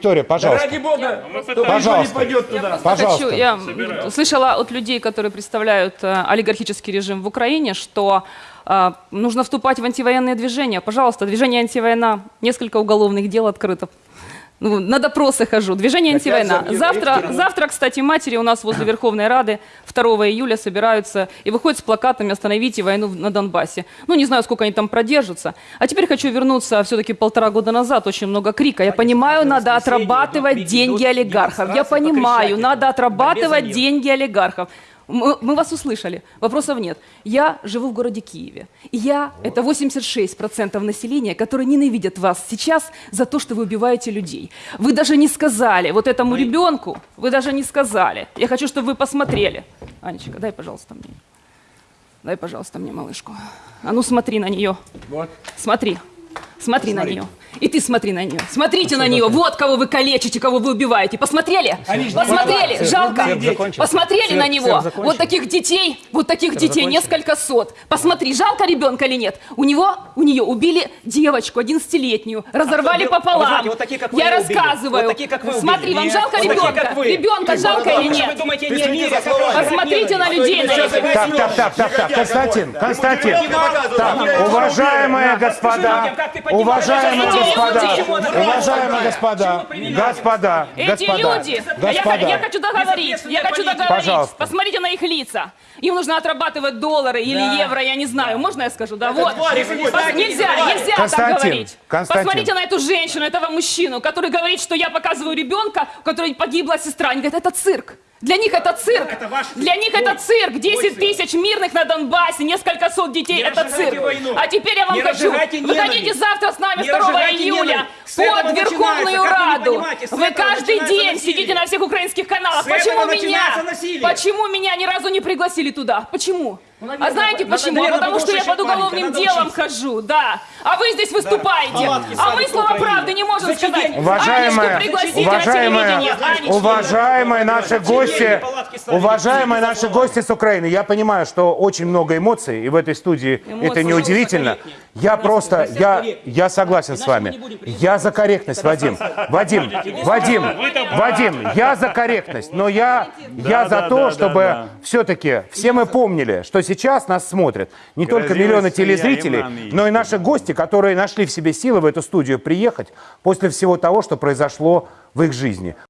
Виктория, пожалуйста. Ради бога, чтобы Пожалуйста. никто не пойдет туда. Пожалуйста. Хочу, я м, слышала от людей, которые представляют э, олигархический режим в Украине, что э, нужно вступать в антивоенные движения. Пожалуйста, движение антивойна, несколько уголовных дел открыто. Ну, на допросы хожу. Движение антивойна. Завтра, завтра, кстати, матери у нас возле Верховной Рады 2 июля собираются и выходят с плакатами «Остановите войну на Донбассе». Ну, не знаю, сколько они там продержатся. А теперь хочу вернуться все-таки полтора года назад. Очень много крика. Я понимаю, надо отрабатывать деньги олигархов. Я понимаю, надо отрабатывать деньги олигархов. Мы, мы вас услышали, вопросов нет. Я живу в городе Киеве. И я, это 86% населения, которые ненавидят вас сейчас за то, что вы убиваете людей. Вы даже не сказали вот этому ребенку, вы даже не сказали. Я хочу, чтобы вы посмотрели. Анечка, дай, пожалуйста, мне. Дай, пожалуйста, мне малышку. А ну смотри на нее. Вот. Смотри. Смотри на нее. И ты смотри на нее. Смотрите на нее. Вот кого вы калечите, кого вы убиваете. Посмотрели? Посмотрели? Жалко. Посмотрели на него. Вот таких детей, вот таких детей несколько сот. Посмотри, жалко ребенка или нет? У него, у нее убили девочку 11-летнюю, разорвали А пополам. вы знаете, вот такие, как вы, Я рассказываю. Вот такие, как вы Смотри, вам Нет. жалко Вот такие, ребенка? как вы. Ребенка жалко или нет? Посмотрите на людей. Так, так, так, так, так, Константин, Константин, уважаемые господа, уважаемые Эти господа, уважаемые господа, господа, Эти господа, люди, я, я господа, хочу договорить, я хочу договорить. Пожалуйста. Посмотрите на их лица. Им нужно отрабатывать доллары или евро, я не знаю. Можно я скажу? Да, вот. Пос- Нельзя, нельзя так Константин, говорить. Константин. Посмотрите на эту женщину, этого мужчину, который говорит, что я показываю ребенка, у которой погибла сестра. Они говорят, это цирк. Для них это цирк. Для них это цирк. 10 тысяч мирных на Донбассе, несколько сот детей. Не это цирк. войну. А теперь я вам Не хочу. разжигайте Вы хотите ненависть. завтра с нами Не 2 разжигайте июля под Верховную вы Раду. Вы каждый день насилие. сидите на всех украинских каналах. С Почему меня? насилие. Почему меня ни разу не пригласили туда? Почему? А наверное, знаете почему? Потому что я под уголовным делом хожу, да. А вы здесь выступаете. А мы слова правды не можем сказать. Уважаемые, на уважаемые, телевидение. Анечку. уважаемые наши гости? Уважаемые наши гости с Украины, я понимаю, что очень много эмоций, и в этой студии это Эмоции. неудивительно. Я просто, я, я согласен с вами. Я за корректность, Вадим. Вадим, Вадим, Вадим, я за корректность, но я, я за то, чтобы все-таки все мы помнили, что сейчас нас смотрят не только миллионы телезрителей, но и наши гости, которые нашли в себе силы в эту студию приехать после всего того, что произошло в их жизни.